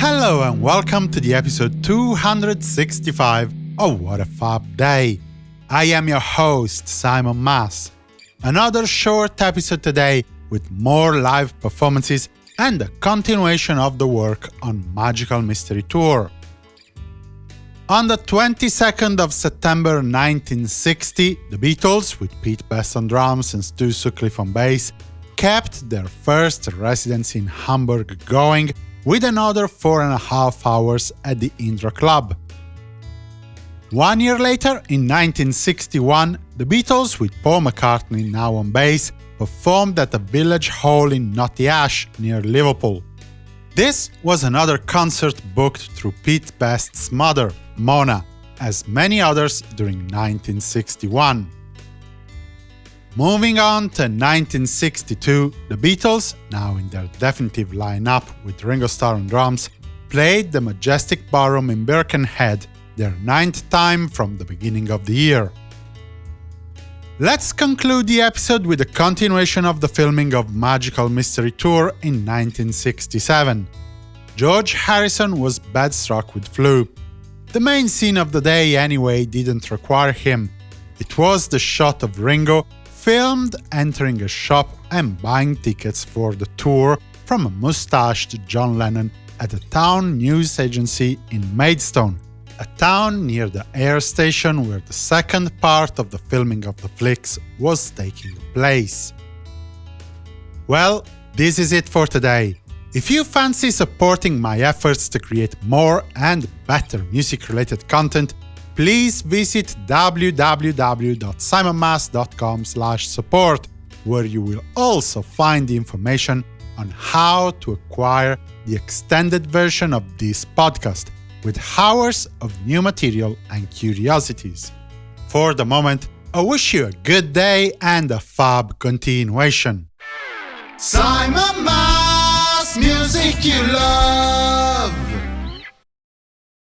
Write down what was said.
Hello and welcome to the episode 265 of What a Fab Day. I am your host, Simon Mas. Another short episode today with more live performances and a continuation of the work on Magical Mystery Tour. On the 22nd of September 1960, the Beatles, with Pete Best on drums and Stu Sutcliffe on bass, kept their first residency in Hamburg going with another four and a half hours at the Indra Club. One year later, in 1961, the Beatles, with Paul McCartney now on bass, performed at the Village Hall in Knotty Ash, near Liverpool. This was another concert booked through Pete Best's mother, Mona, as many others during 1961. Moving on to 1962, the Beatles, now in their definitive lineup with Ringo Starr on drums, played the Majestic Ballroom in Birkenhead, their ninth time from the beginning of the year. Let's conclude the episode with a continuation of the filming of Magical Mystery Tour in 1967. George Harrison was bedstruck with flu. The main scene of the day, anyway, didn't require him. It was the shot of Ringo filmed entering a shop and buying tickets for the tour from a mustached John Lennon at a town news agency in Maidstone, a town near the air station where the second part of the filming of the flicks was taking place. Well, this is it for today. If you fancy supporting my efforts to create more and better music-related content, please visit www.simonmas.com support, where you will also find the information on how to acquire the extended version of this podcast, with hours of new material and curiosities. For the moment, I wish you a good day and a fab continuation. Simon Mas, music you love.